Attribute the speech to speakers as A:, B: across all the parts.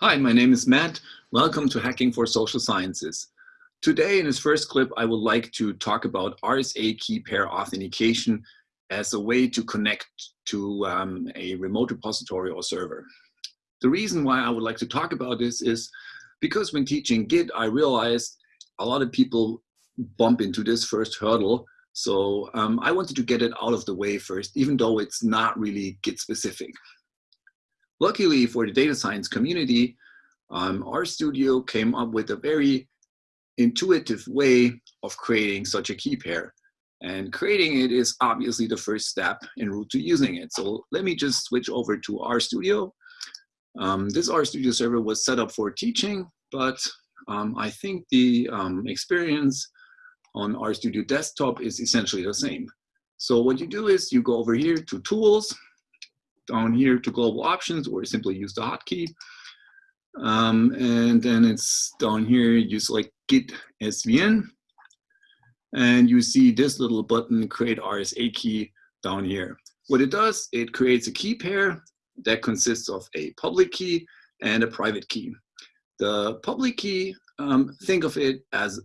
A: Hi, my name is Matt. Welcome to Hacking for Social Sciences. Today in this first clip, I would like to talk about RSA key pair authentication as a way to connect to um, a remote repository or server. The reason why I would like to talk about this is because when teaching Git, I realized a lot of people bump into this first hurdle. So um, I wanted to get it out of the way first, even though it's not really Git specific. Luckily for the data science community, um, studio came up with a very intuitive way of creating such a key pair. And creating it is obviously the first step en route to using it. So let me just switch over to RStudio. Um, this RStudio server was set up for teaching, but um, I think the um, experience on RStudio desktop is essentially the same. So what you do is you go over here to tools, down here to global options or simply use the hotkey. Um, and then it's down here, you select git svn and you see this little button create RSA key down here. What it does, it creates a key pair that consists of a public key and a private key. The public key, um, think of it as,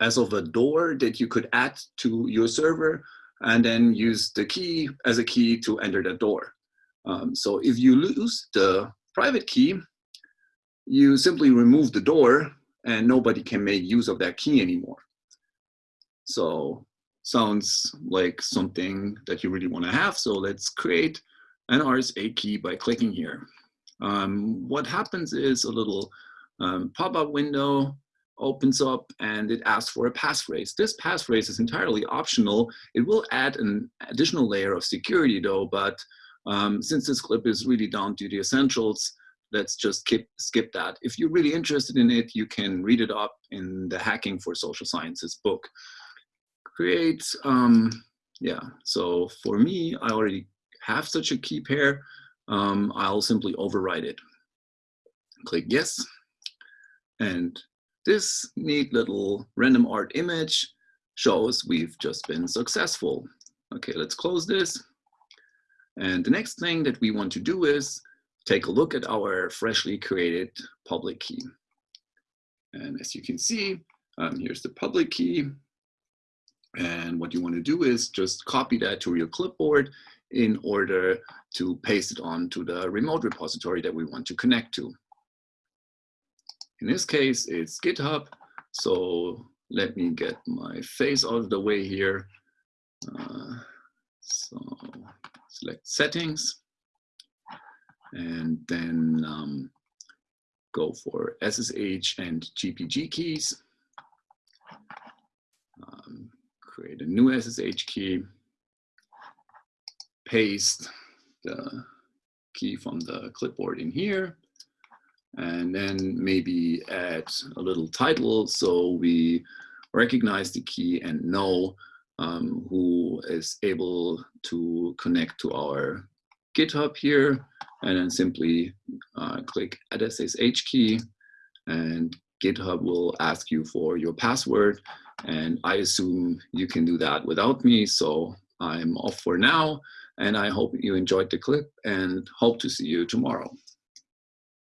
A: as of a door that you could add to your server and then use the key as a key to enter the door. Um, so if you lose the private key, you simply remove the door and nobody can make use of that key anymore. So sounds like something that you really want to have. So let's create an RSA key by clicking here. Um, what happens is a little um, pop-up window opens up and it asks for a passphrase. This passphrase is entirely optional. It will add an additional layer of security though, but um, since this clip is really down to the essentials, let's just skip, skip that. If you're really interested in it, you can read it up in the Hacking for Social Sciences book. Create, um, yeah, so for me, I already have such a key pair. Um, I'll simply override it. Click yes, and this neat little random art image shows we've just been successful. Okay, let's close this. And the next thing that we want to do is take a look at our freshly created public key. And as you can see, um, here's the public key. And what you want to do is just copy that to your clipboard in order to paste it onto the remote repository that we want to connect to. In this case, it's GitHub. So let me get my face out of the way here. Uh, so select settings and then um, go for SSH and GPG keys. Um, create a new SSH key, paste the key from the clipboard in here, and then maybe add a little title so we recognize the key and know um, who is able to connect to our GitHub here. And then simply uh, click add SSH key and GitHub will ask you for your password. And I assume you can do that without me so I'm off for now. And I hope you enjoyed the clip and hope to see you tomorrow.